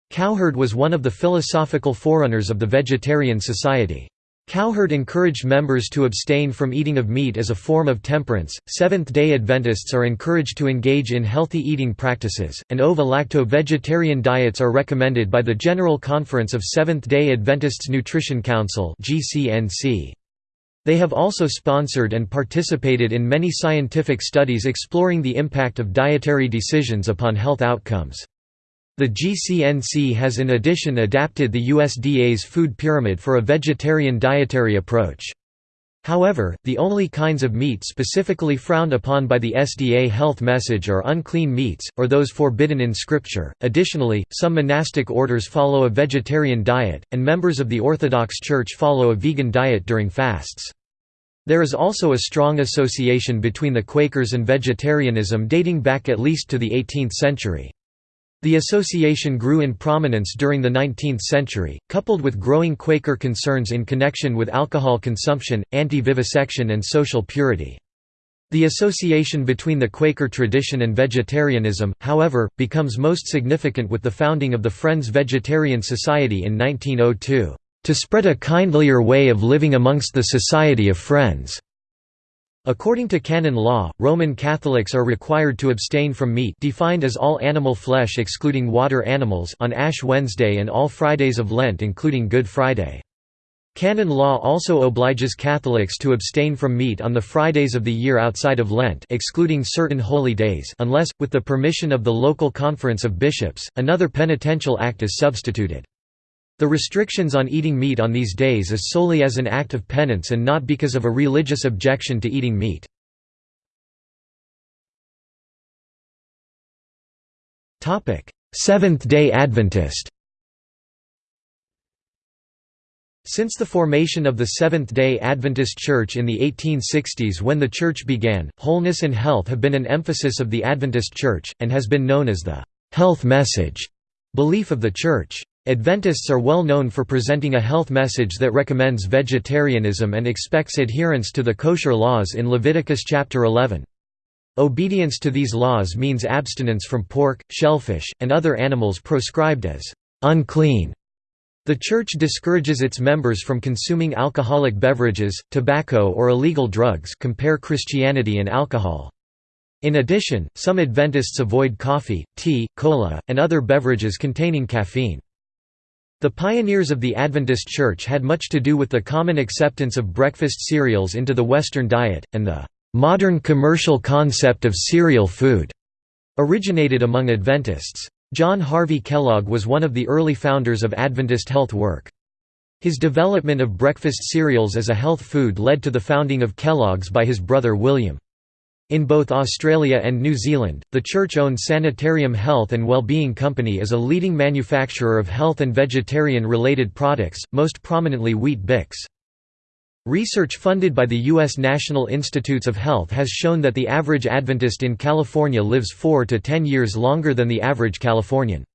Cowherd was one of the philosophical forerunners of the Vegetarian Society. Cowherd encouraged members to abstain from eating of meat as a form of temperance. Seventh day Adventists are encouraged to engage in healthy eating practices, and ovo lacto vegetarian diets are recommended by the General Conference of Seventh day Adventists Nutrition Council. They have also sponsored and participated in many scientific studies exploring the impact of dietary decisions upon health outcomes. The GCNC has in addition adapted the USDA's food pyramid for a vegetarian dietary approach. However, the only kinds of meat specifically frowned upon by the SDA health message are unclean meats, or those forbidden in Scripture. Additionally, some monastic orders follow a vegetarian diet, and members of the Orthodox Church follow a vegan diet during fasts. There is also a strong association between the Quakers and vegetarianism dating back at least to the 18th century. The association grew in prominence during the 19th century, coupled with growing Quaker concerns in connection with alcohol consumption, anti-vivisection and social purity. The association between the Quaker tradition and vegetarianism, however, becomes most significant with the founding of the Friends Vegetarian Society in 1902, "...to spread a kindlier way of living amongst the Society of Friends." According to canon law, Roman Catholics are required to abstain from meat defined as all animal flesh excluding water animals on Ash Wednesday and all Fridays of Lent including Good Friday. Canon law also obliges Catholics to abstain from meat on the Fridays of the year outside of Lent excluding certain holy days unless, with the permission of the local conference of bishops, another penitential act is substituted. The restrictions on eating meat on these days is solely as an act of penance and not because of a religious objection to eating meat. Seventh-day Adventist Since the formation of the Seventh-day Adventist Church in the 1860s when the church began, wholeness and health have been an emphasis of the Adventist Church, and has been known as the «health message» belief of the Church. Adventists are well known for presenting a health message that recommends vegetarianism and expects adherence to the kosher laws in Leviticus chapter 11. Obedience to these laws means abstinence from pork, shellfish, and other animals proscribed as unclean the Church discourages its members from consuming alcoholic beverages, tobacco or illegal drugs compare Christianity and alcohol. In addition, some Adventists avoid coffee, tea, cola, and other beverages containing caffeine. The pioneers of the Adventist Church had much to do with the common acceptance of breakfast cereals into the Western diet, and the modern commercial concept of cereal food originated among Adventists. John Harvey Kellogg was one of the early founders of Adventist health work. His development of breakfast cereals as a health food led to the founding of Kellogg's by his brother William. In both Australia and New Zealand, the church-owned Sanitarium Health and Wellbeing Company is a leading manufacturer of health and vegetarian-related products, most prominently Weet-Bix. Research funded by the U.S. National Institutes of Health has shown that the average Adventist in California lives 4 to 10 years longer than the average Californian.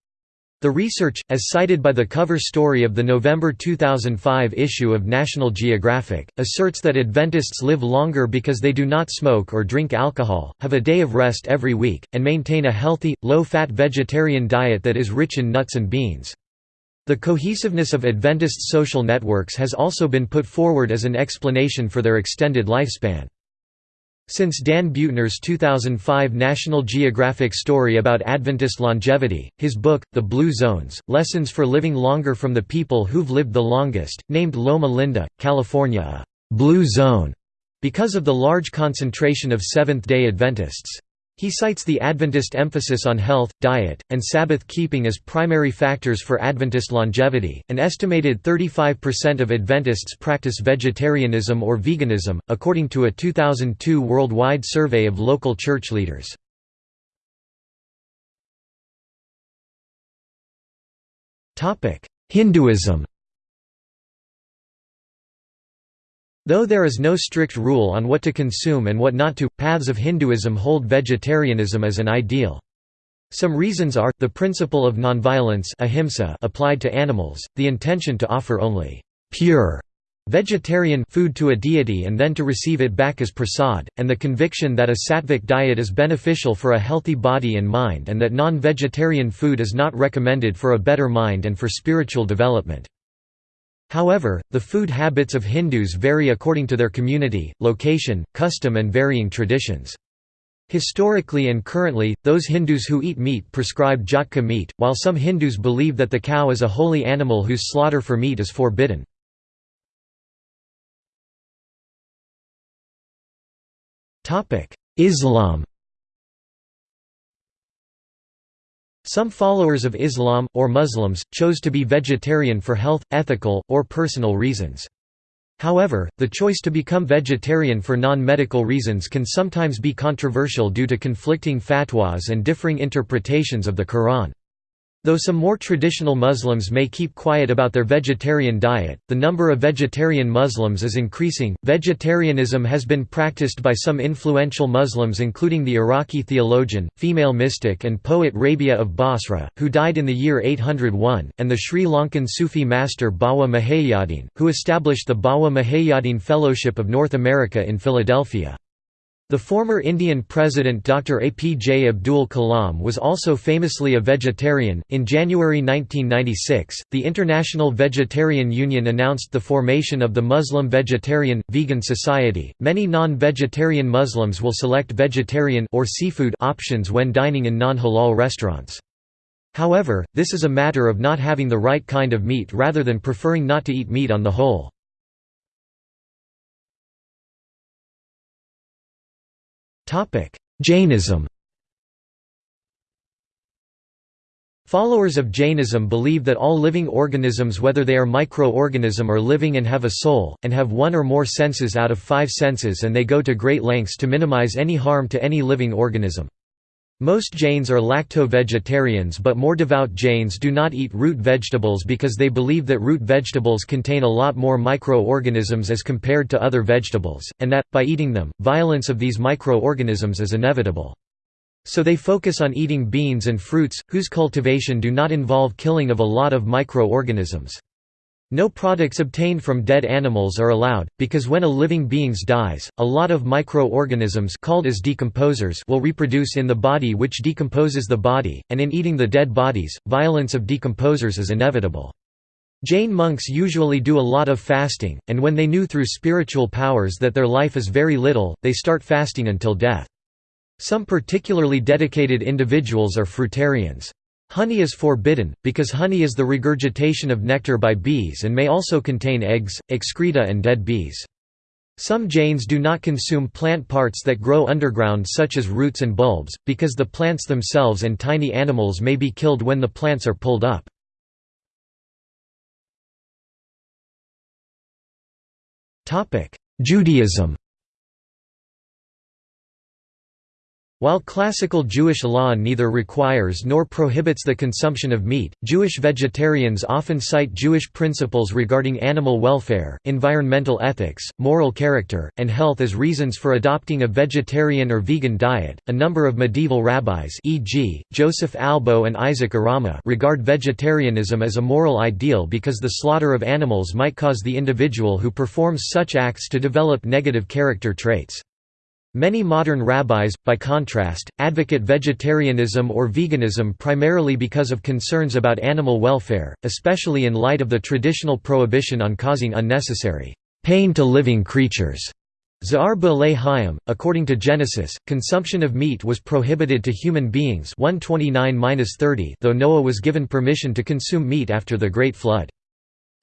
The research, as cited by the cover story of the November 2005 issue of National Geographic, asserts that Adventists live longer because they do not smoke or drink alcohol, have a day of rest every week, and maintain a healthy, low-fat vegetarian diet that is rich in nuts and beans. The cohesiveness of Adventist social networks has also been put forward as an explanation for their extended lifespan. Since Dan Buettner's 2005 National Geographic story about Adventist longevity, his book, The Blue Zones, Lessons for Living Longer from the People Who've Lived the Longest, named Loma Linda, California a «blue zone» because of the large concentration of Seventh-day Adventists. He cites the Adventist emphasis on health, diet, and Sabbath keeping as primary factors for Adventist longevity. An estimated 35% of Adventists practice vegetarianism or veganism, according to a 2002 worldwide survey of local church leaders. Hinduism Though there is no strict rule on what to consume and what not to, paths of Hinduism hold vegetarianism as an ideal. Some reasons are, the principle of nonviolence ahimsa applied to animals, the intention to offer only pure vegetarian food to a deity and then to receive it back as prasad, and the conviction that a sattvic diet is beneficial for a healthy body and mind and that non-vegetarian food is not recommended for a better mind and for spiritual development. However, the food habits of Hindus vary according to their community, location, custom and varying traditions. Historically and currently, those Hindus who eat meat prescribe jhatka meat, while some Hindus believe that the cow is a holy animal whose slaughter for meat is forbidden. Islam Some followers of Islam, or Muslims, chose to be vegetarian for health, ethical, or personal reasons. However, the choice to become vegetarian for non-medical reasons can sometimes be controversial due to conflicting fatwas and differing interpretations of the Quran. Though some more traditional Muslims may keep quiet about their vegetarian diet, the number of vegetarian Muslims is increasing. Vegetarianism has been practiced by some influential Muslims, including the Iraqi theologian, female mystic, and poet Rabia of Basra, who died in the year 801, and the Sri Lankan Sufi master Bawa Muhaiyaddin, who established the Bawa Muhaiyaddin Fellowship of North America in Philadelphia. The former Indian President Dr. APJ Abdul Kalam was also famously a vegetarian. In January 1996, the International Vegetarian Union announced the formation of the Muslim Vegetarian Vegan Society. Many non-vegetarian Muslims will select vegetarian or seafood options when dining in non-halal restaurants. However, this is a matter of not having the right kind of meat rather than preferring not to eat meat on the whole. Jainism Followers of Jainism believe that all living organisms whether they are microorganism or living and have a soul, and have one or more senses out of five senses and they go to great lengths to minimize any harm to any living organism. Most Jains are lacto-vegetarians but more devout Jains do not eat root vegetables because they believe that root vegetables contain a lot more microorganisms as compared to other vegetables, and that, by eating them, violence of these microorganisms is inevitable. So they focus on eating beans and fruits, whose cultivation do not involve killing of a lot of microorganisms. No products obtained from dead animals are allowed, because when a living being dies, a lot of microorganisms called as decomposers will reproduce in the body which decomposes the body, and in eating the dead bodies, violence of decomposers is inevitable. Jain monks usually do a lot of fasting, and when they knew through spiritual powers that their life is very little, they start fasting until death. Some particularly dedicated individuals are fruitarians. Honey is forbidden, because honey is the regurgitation of nectar by bees and may also contain eggs, excreta and dead bees. Some Jains do not consume plant parts that grow underground such as roots and bulbs, because the plants themselves and tiny animals may be killed when the plants are pulled up. Judaism While classical Jewish law neither requires nor prohibits the consumption of meat, Jewish vegetarians often cite Jewish principles regarding animal welfare, environmental ethics, moral character, and health as reasons for adopting a vegetarian or vegan diet. A number of medieval rabbis, e.g., Joseph Albo and Isaac Arama, regard vegetarianism as a moral ideal because the slaughter of animals might cause the individual who performs such acts to develop negative character traits. Many modern rabbis, by contrast, advocate vegetarianism or veganism primarily because of concerns about animal welfare, especially in light of the traditional prohibition on causing unnecessary pain to living creatures. According to Genesis, consumption of meat was prohibited to human beings 129 though Noah was given permission to consume meat after the Great Flood.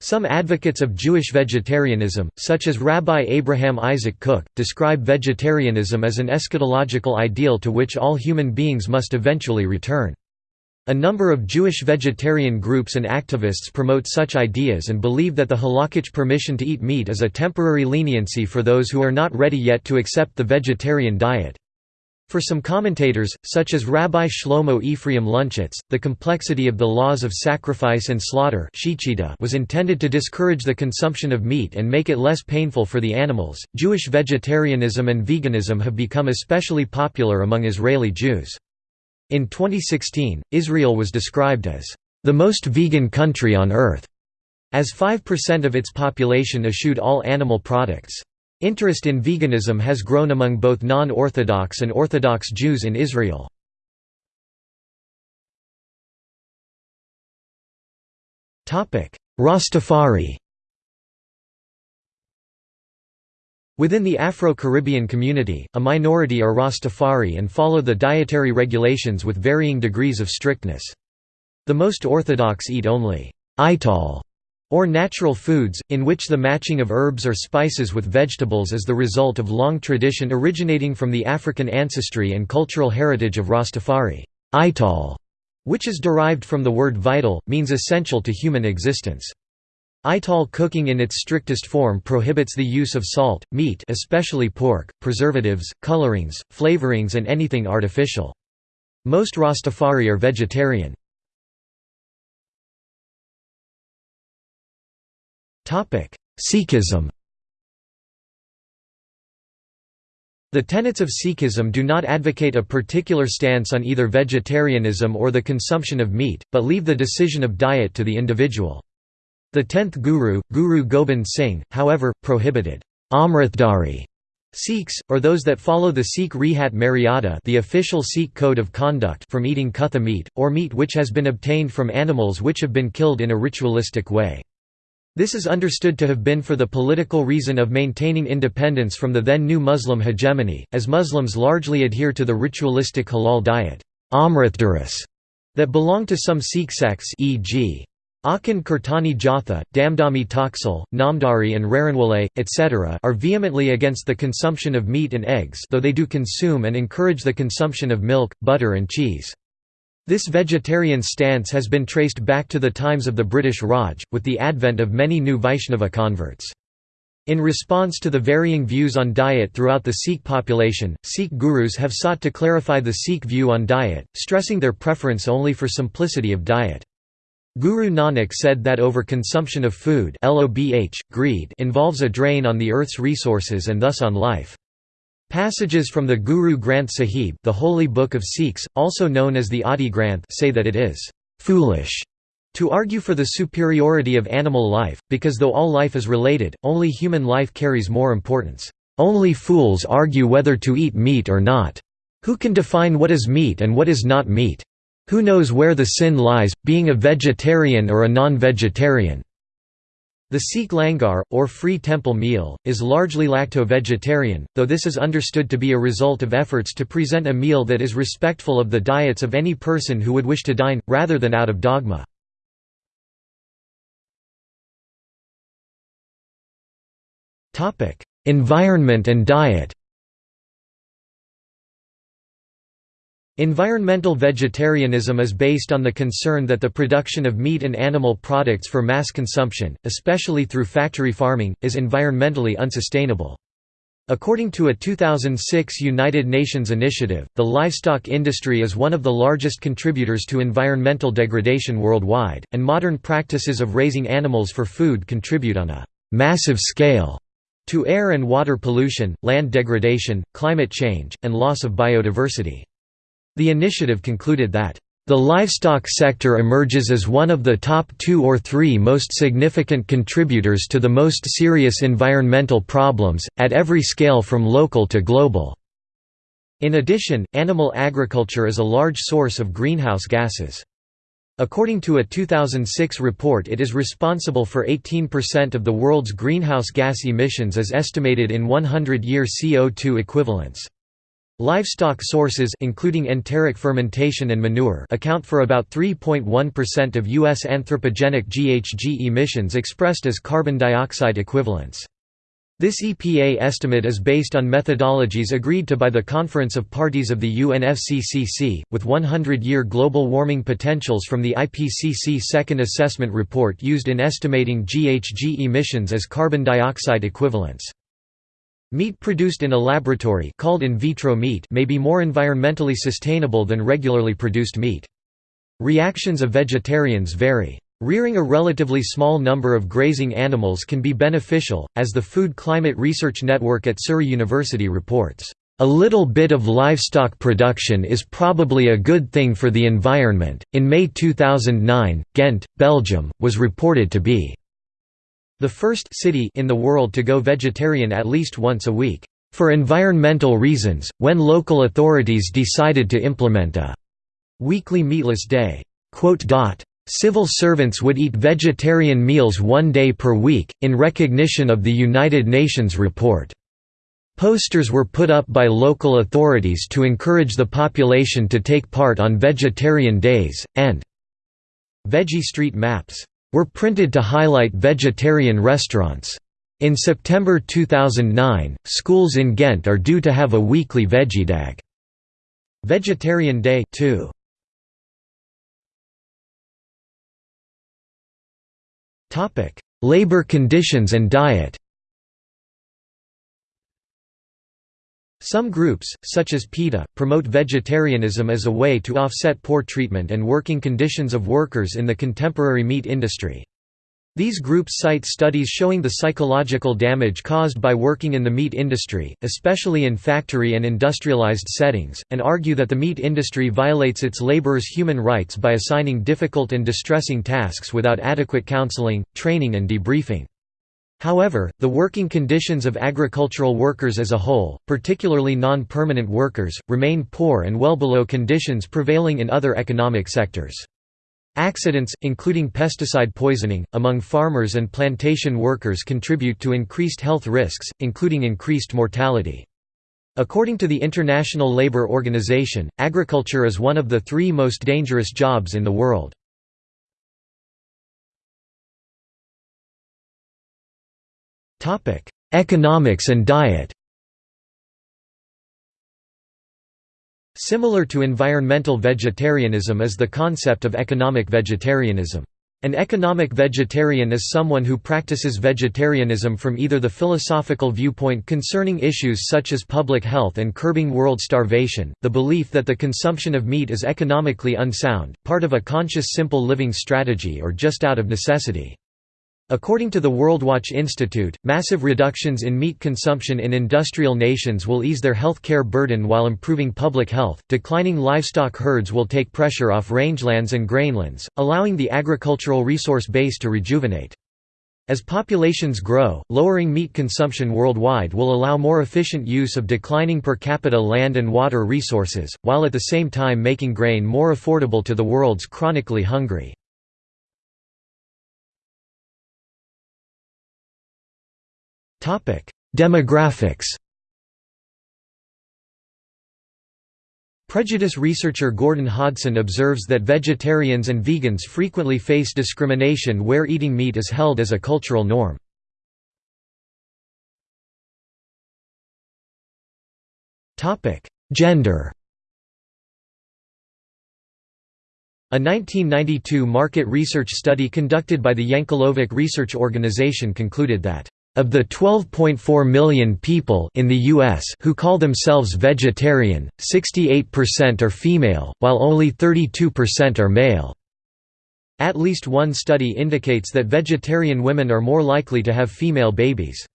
Some advocates of Jewish vegetarianism, such as Rabbi Abraham Isaac Cook, describe vegetarianism as an eschatological ideal to which all human beings must eventually return. A number of Jewish vegetarian groups and activists promote such ideas and believe that the halakhic permission to eat meat is a temporary leniency for those who are not ready yet to accept the vegetarian diet. For some commentators, such as Rabbi Shlomo Ephraim Luntschitz, the complexity of the laws of sacrifice and slaughter was intended to discourage the consumption of meat and make it less painful for the animals. Jewish vegetarianism and veganism have become especially popular among Israeli Jews. In 2016, Israel was described as the most vegan country on earth, as 5% of its population eschewed all animal products. Interest in veganism has grown among both non-Orthodox and Orthodox Jews in Israel. Rastafari Within the Afro-Caribbean community, a minority are Rastafari and follow the dietary regulations with varying degrees of strictness. The most orthodox eat only ital or natural foods, in which the matching of herbs or spices with vegetables is the result of long tradition originating from the African ancestry and cultural heritage of Rastafari. Ital, which is derived from the word vital, means essential to human existence. Ital cooking in its strictest form prohibits the use of salt, meat especially pork, preservatives, colorings, flavorings and anything artificial. Most Rastafari are vegetarian. Sikhism The tenets of Sikhism do not advocate a particular stance on either vegetarianism or the consumption of meat, but leave the decision of diet to the individual. The tenth Guru, Guru Gobind Singh, however, prohibited Amritdhari Sikhs, or those that follow the Sikh Rehat Maryada the official Sikh code of conduct from eating kutha meat, or meat which has been obtained from animals which have been killed in a ritualistic way. This is understood to have been for the political reason of maintaining independence from the then new Muslim hegemony, as Muslims largely adhere to the ritualistic halal diet that belong to some Sikh sects e.g. Akhand Kirtani Jatha, Damdami Taksal, Namdari and Raranwale, etc. are vehemently against the consumption of meat and eggs though they do consume and encourage the consumption of milk, butter and cheese. This vegetarian stance has been traced back to the times of the British Raj, with the advent of many new Vaishnava converts. In response to the varying views on diet throughout the Sikh population, Sikh gurus have sought to clarify the Sikh view on diet, stressing their preference only for simplicity of diet. Guru Nanak said that overconsumption of food greed involves a drain on the earth's resources and thus on life. Passages from the Guru Granth Sahib the holy book of Sikhs, also known as the Adi Granth say that it is «foolish» to argue for the superiority of animal life, because though all life is related, only human life carries more importance. Only fools argue whether to eat meat or not. Who can define what is meat and what is not meat? Who knows where the sin lies, being a vegetarian or a non-vegetarian? The Sikh langar, or free temple meal, is largely lacto-vegetarian, though this is understood to be a result of efforts to present a meal that is respectful of the diets of any person who would wish to dine, rather than out of dogma. Environment and diet Environmental vegetarianism is based on the concern that the production of meat and animal products for mass consumption, especially through factory farming, is environmentally unsustainable. According to a 2006 United Nations initiative, the livestock industry is one of the largest contributors to environmental degradation worldwide, and modern practices of raising animals for food contribute on a «massive scale» to air and water pollution, land degradation, climate change, and loss of biodiversity. The initiative concluded that the livestock sector emerges as one of the top two or three most significant contributors to the most serious environmental problems, at every scale from local to global. In addition, animal agriculture is a large source of greenhouse gases. According to a 2006 report it is responsible for 18% of the world's greenhouse gas emissions as estimated in 100-year CO2 equivalents. Livestock sources including enteric fermentation and manure account for about 3.1% of U.S. anthropogenic GHG emissions expressed as carbon dioxide equivalents. This EPA estimate is based on methodologies agreed to by the Conference of Parties of the UNFCCC, with 100-year global warming potentials from the IPCC Second Assessment Report used in estimating GHG emissions as carbon dioxide equivalents. Meat produced in a laboratory called in vitro meat may be more environmentally sustainable than regularly produced meat. Reactions of vegetarians vary. Rearing a relatively small number of grazing animals can be beneficial, as the Food Climate Research Network at Surrey University reports, "...a little bit of livestock production is probably a good thing for the environment." In May 2009, Ghent, Belgium, was reported to be the first city in the world to go vegetarian at least once a week. For environmental reasons, when local authorities decided to implement a weekly meatless day. Quote civil servants would eat vegetarian meals one day per week, in recognition of the United Nations report. Posters were put up by local authorities to encourage the population to take part on vegetarian days, and veggie street maps were printed to highlight vegetarian restaurants. In September 2009, schools in Ghent are due to have a weekly Vegedag Vegetarian Day too. Topic: Labor conditions and diet Some groups, such as PETA, promote vegetarianism as a way to offset poor treatment and working conditions of workers in the contemporary meat industry. These groups cite studies showing the psychological damage caused by working in the meat industry, especially in factory and industrialized settings, and argue that the meat industry violates its laborers' human rights by assigning difficult and distressing tasks without adequate counseling, training and debriefing. However, the working conditions of agricultural workers as a whole, particularly non-permanent workers, remain poor and well below conditions prevailing in other economic sectors. Accidents, including pesticide poisoning, among farmers and plantation workers contribute to increased health risks, including increased mortality. According to the International Labour Organization, agriculture is one of the three most dangerous jobs in the world. Economics and diet Similar to environmental vegetarianism is the concept of economic vegetarianism. An economic vegetarian is someone who practices vegetarianism from either the philosophical viewpoint concerning issues such as public health and curbing world starvation, the belief that the consumption of meat is economically unsound, part of a conscious simple living strategy or just out of necessity. According to the WorldWatch Institute, massive reductions in meat consumption in industrial nations will ease their health care burden while improving public health. Declining livestock herds will take pressure off rangelands and grainlands, allowing the agricultural resource base to rejuvenate. As populations grow, lowering meat consumption worldwide will allow more efficient use of declining per capita land and water resources, while at the same time making grain more affordable to the world's chronically hungry. Demographics Prejudice researcher Gordon Hodson observes that vegetarians and vegans frequently face discrimination where eating meat is held as a cultural norm. Gender A 1992 market research study conducted by the Yankelovich Research Organization concluded that of the 12.4 million people in the US who call themselves vegetarian, 68% are female, while only 32% are male. At least one study indicates that vegetarian women are more likely to have female babies.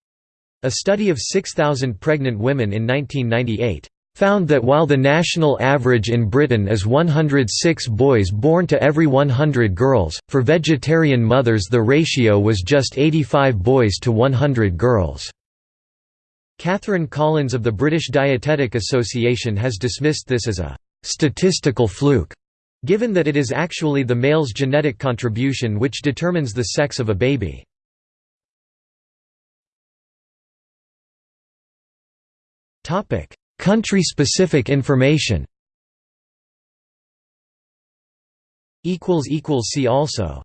A study of 6,000 pregnant women in 1998 found that while the national average in Britain is 106 boys born to every 100 girls, for vegetarian mothers the ratio was just 85 boys to 100 girls. Catherine Collins of the British Dietetic Association has dismissed this as a «statistical fluke», given that it is actually the male's genetic contribution which determines the sex of a baby. Topic Country-specific information. See also